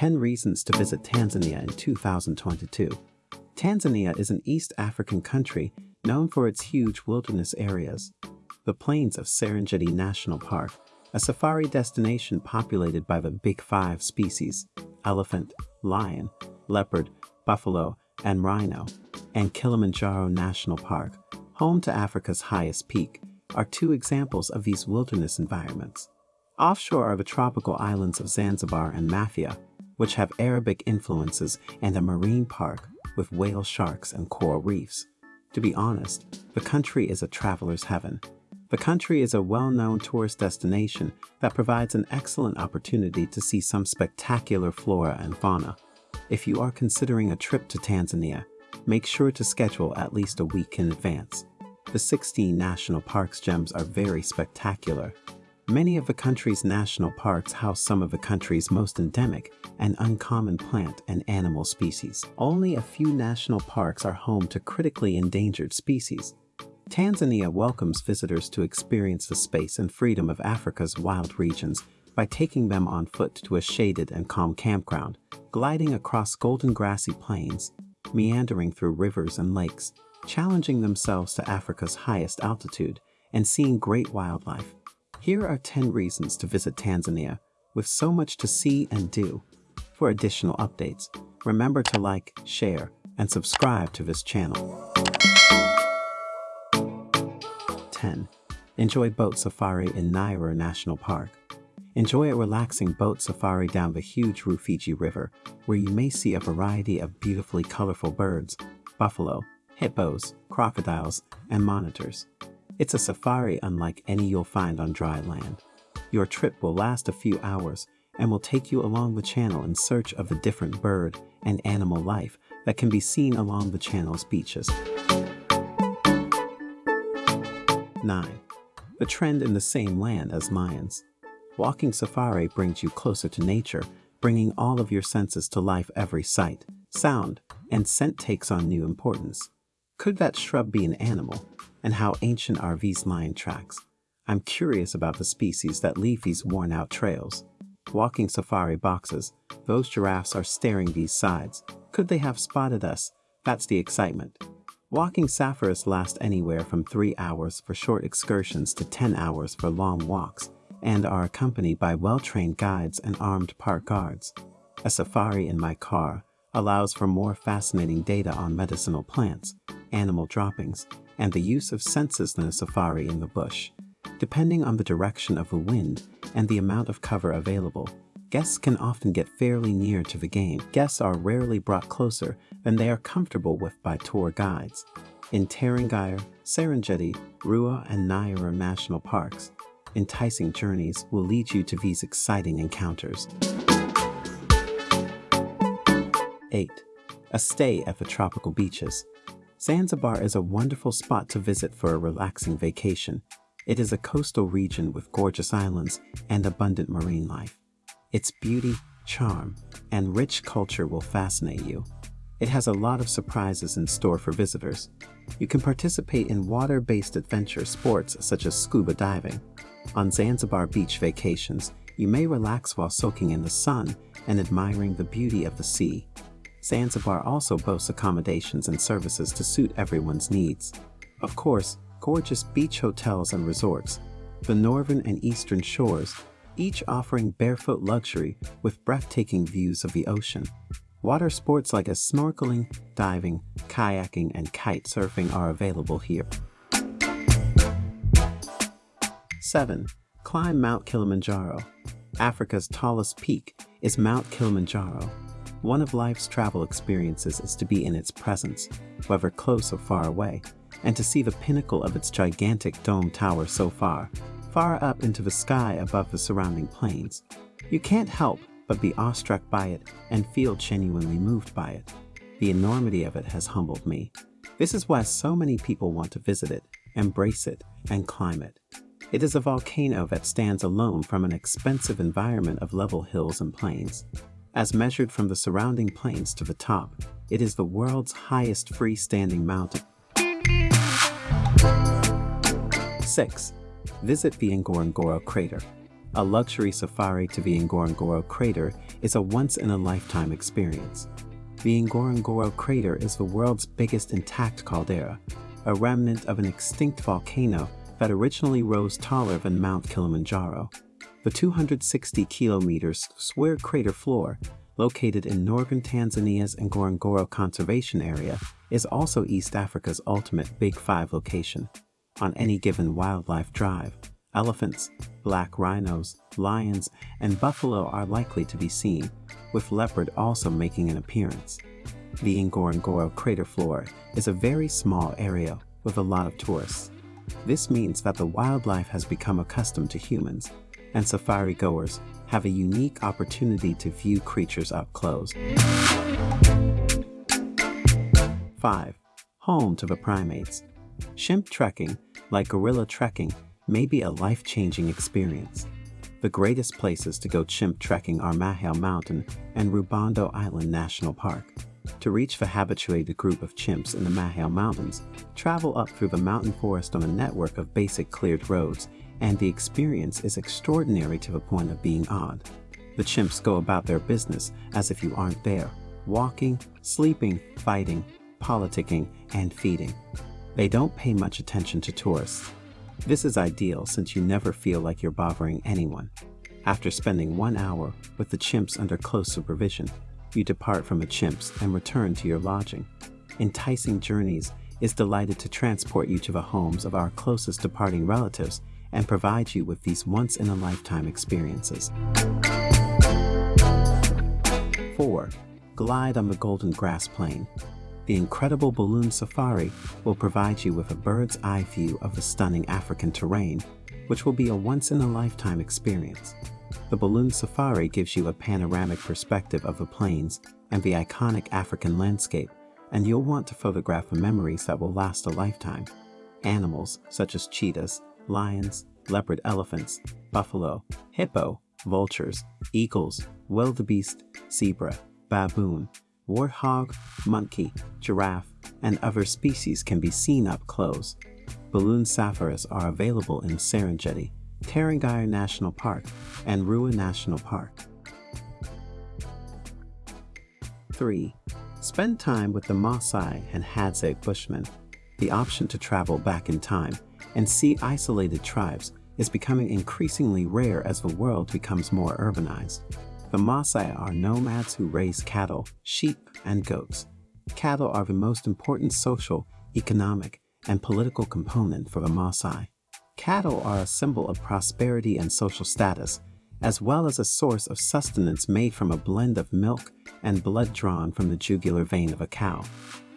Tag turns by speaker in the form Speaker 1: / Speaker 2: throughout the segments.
Speaker 1: 10 Reasons to Visit Tanzania in 2022 Tanzania is an East African country known for its huge wilderness areas. The plains of Serengeti National Park, a safari destination populated by the Big Five species elephant, lion, leopard, buffalo, and rhino, and Kilimanjaro National Park, home to Africa's highest peak, are two examples of these wilderness environments. Offshore are the tropical islands of Zanzibar and Mafia, which have Arabic influences and a marine park with whale sharks and coral reefs. To be honest, the country is a traveler's heaven. The country is a well-known tourist destination that provides an excellent opportunity to see some spectacular flora and fauna. If you are considering a trip to Tanzania, make sure to schedule at least a week in advance. The 16 national parks gems are very spectacular Many of the country's national parks house some of the country's most endemic and uncommon plant and animal species. Only a few national parks are home to critically endangered species. Tanzania welcomes visitors to experience the space and freedom of Africa's wild regions by taking them on foot to a shaded and calm campground, gliding across golden grassy plains, meandering through rivers and lakes, challenging themselves to Africa's highest altitude, and seeing great wildlife. Here are 10 reasons to visit Tanzania, with so much to see and do. For additional updates, remember to like, share, and subscribe to this channel. 10. Enjoy boat safari in Nyerere National Park. Enjoy a relaxing boat safari down the huge Rufiji River, where you may see a variety of beautifully colorful birds, buffalo, hippos, crocodiles, and monitors. It's a safari unlike any you'll find on dry land. Your trip will last a few hours and will take you along the channel in search of the different bird and animal life that can be seen along the channel's beaches. 9. The trend in the same land as Mayans. Walking safari brings you closer to nature, bringing all of your senses to life every sight, sound, and scent takes on new importance. Could that shrub be an animal? And how ancient are these lion tracks. I'm curious about the species that leave these worn out trails. Walking safari boxes, those giraffes are staring these sides. Could they have spotted us? That's the excitement. Walking safaris last anywhere from 3 hours for short excursions to 10 hours for long walks and are accompanied by well-trained guides and armed park guards. A safari in my car allows for more fascinating data on medicinal plants, animal droppings, and the use of senses in a safari in the bush. Depending on the direction of the wind and the amount of cover available, guests can often get fairly near to the game. Guests are rarely brought closer than they are comfortable with by tour guides. In Tarangire, Serengeti, Ruaha, and Nyerere national parks, enticing journeys will lead you to these exciting encounters. 8. A stay at the tropical beaches. Zanzibar is a wonderful spot to visit for a relaxing vacation. It is a coastal region with gorgeous islands and abundant marine life. Its beauty, charm, and rich culture will fascinate you. It has a lot of surprises in store for visitors. You can participate in water-based adventure sports such as scuba diving. On Zanzibar beach vacations, you may relax while soaking in the sun and admiring the beauty of the sea. Zanzibar also boasts accommodations and services to suit everyone's needs. Of course, gorgeous beach hotels and resorts, the northern and eastern shores, each offering barefoot luxury with breathtaking views of the ocean. Water sports like as snorkeling, diving, kayaking, and kite surfing are available here. 7. Climb Mount Kilimanjaro. Africa's tallest peak is Mount Kilimanjaro, one of life's travel experiences is to be in its presence, whether close or far away, and to see the pinnacle of its gigantic dome tower so far, far up into the sky above the surrounding plains. You can't help but be awestruck by it and feel genuinely moved by it. The enormity of it has humbled me. This is why so many people want to visit it, embrace it, and climb it. It is a volcano that stands alone from an expensive environment of level hills and plains. As measured from the surrounding plains to the top, it is the world's highest freestanding mountain. 6. Visit the Ngorongoro crater. a luxury safari to the Ngorongoro crater is a once-in-a-lifetime experience. The Ngorongoro crater is the world's biggest intact caldera, a remnant of an extinct volcano that originally rose taller than Mount Kilimanjaro. The 260 kilometers square crater floor, located in northern Tanzania's Ngorongoro Conservation Area, is also East Africa's ultimate Big Five location. On any given wildlife drive, elephants, black rhinos, lions, and buffalo are likely to be seen, with leopard also making an appearance. The Ngorongoro crater floor is a very small area with a lot of tourists. This means that the wildlife has become accustomed to humans, and safari goers have a unique opportunity to view creatures up close. 5. Home to the primates. Chimp trekking, like gorilla trekking, may be a life-changing experience. The greatest places to go chimp trekking are Mahale Mountain and Rubondo Island National Park. To reach the habituated group of chimps in the Mahale Mountains, travel up through the mountain forest on a network of basic cleared roads, and the experience is extraordinary to the point of being odd. The chimps go about their business as if you aren't there, walking, sleeping, fighting, politicking, and feeding. They don't pay much attention to tourists. This is ideal since you never feel like you're bothering anyone. After spending one hour with the chimps under close supervision, you depart from the chimps and return to your lodging. Enticing Journeys is delighted to transport you to the homes of our closest departing relatives and provide you with these once-in-a-lifetime experiences. 4. Glide on the Golden Grass Plain. The incredible balloon safari will provide you with a bird's eye view of the stunning African terrain, which will be a once-in-a-lifetime experience. The balloon safari gives you a panoramic perspective of the plains and the iconic African landscape, and you'll want to photograph the memories that will last a lifetime. Animals such as cheetahs, lions, leopard elephants, buffalo, hippo, vultures, eagles, wildebeest, zebra, baboon, warthog, monkey, giraffe, and other species can be seen up close. Balloon safaris are available in Serengeti, Tarangire National Park, and Ruaha National Park. 3. Spend time with the Maasai and Hadza Bushmen. The option to travel back in time and see isolated tribes is becoming increasingly rare as the world becomes more urbanized. The Maasai are nomads who raise cattle, sheep, and goats. Cattle are the most important social, economic, and political component for the Maasai. Cattle are a symbol of prosperity and social status, as well as a source of sustenance made from a blend of milk and blood drawn from the jugular vein of a cow.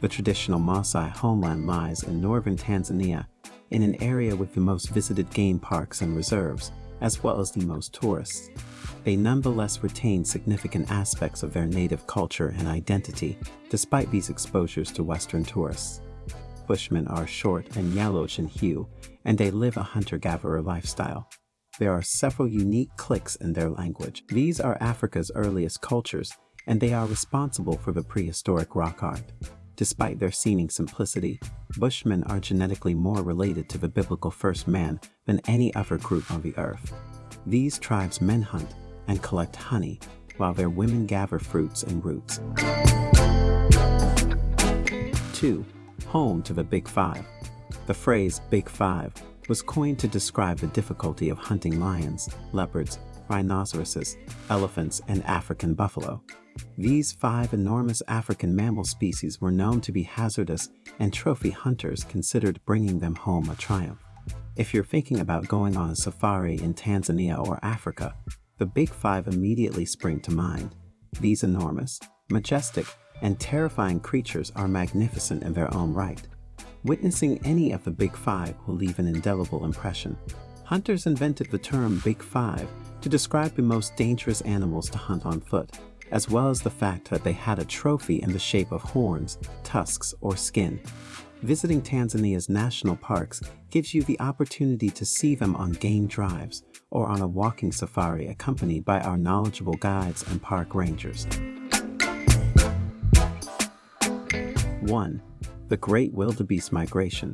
Speaker 1: The traditional Maasai homeland lies in northern Tanzania, in an area with the most visited game parks and reserves, as well as the most tourists. They nonetheless retain significant aspects of their native culture and identity, despite these exposures to Western tourists. Bushmen are short and yellowish in hue, and they live a hunter-gatherer lifestyle. There are several unique cliques in their language. These are Africa's earliest cultures, and they are responsible for the prehistoric rock art. Despite their seeming simplicity, Bushmen are genetically more related to the biblical first man than any other group on the earth. These tribes men hunt and collect honey, while their women gather fruits and roots. 2. Home to the Big Five. The phrase Big Five was coined to describe the difficulty of hunting lions, leopards, rhinoceroses, elephants, and African buffalo. These five enormous African mammal species were known to be hazardous and trophy hunters considered bringing them home a triumph. If you're thinking about going on a safari in Tanzania or Africa, the big five immediately spring to mind. These enormous, majestic, and terrifying creatures are magnificent in their own right. Witnessing any of the Big Five will leave an indelible impression. Hunters invented the term Big Five to describe the most dangerous animals to hunt on foot, as well as the fact that they had a trophy in the shape of horns, tusks, or skin. Visiting Tanzania's national parks gives you the opportunity to see them on game drives or on a walking safari accompanied by our knowledgeable guides and park rangers. 1 the Great Wildebeest Migration.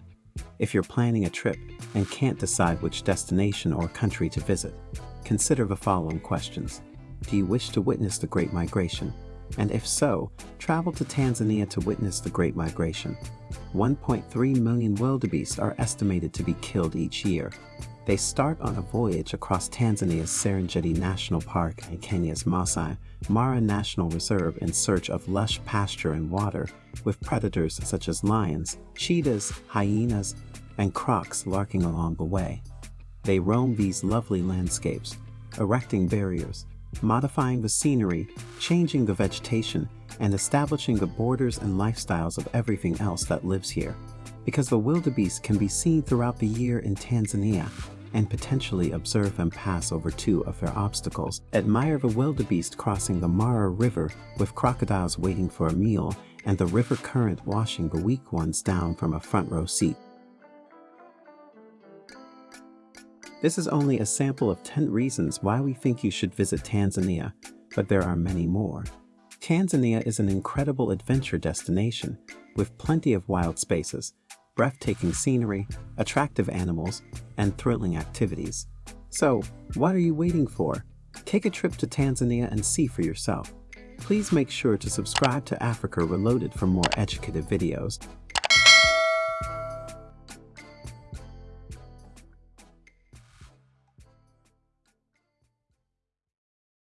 Speaker 1: If you're planning a trip and can't decide which destination or country to visit, consider the following questions. Do you wish to witness the Great Migration? And if so, travel to Tanzania to witness the Great Migration. 1.3 million wildebeest are estimated to be killed each year. They start on a voyage across Tanzania's Serengeti National Park and Kenya's Masai Mara National Reserve in search of lush pasture and water, with predators such as lions, cheetahs, hyenas, and crocs lurking along the way. They roam these lovely landscapes, erecting barriers, modifying the scenery, changing the vegetation, and establishing the borders and lifestyles of everything else that lives here. Because the wildebeest can be seen throughout the year in Tanzania, and potentially observe them pass over two of their obstacles. Admire the wildebeest crossing the Mara River with crocodiles waiting for a meal and the river current washing the weak ones down from a front row seat. This is only a sample of 10 reasons why we think you should visit Tanzania, but there are many more. Tanzania is an incredible adventure destination with plenty of wild spaces, breathtaking scenery, attractive animals, and thrilling activities. So, what are you waiting for? Take a trip to Tanzania and see for yourself. Please make sure to subscribe to Africa Reloaded for more educative videos.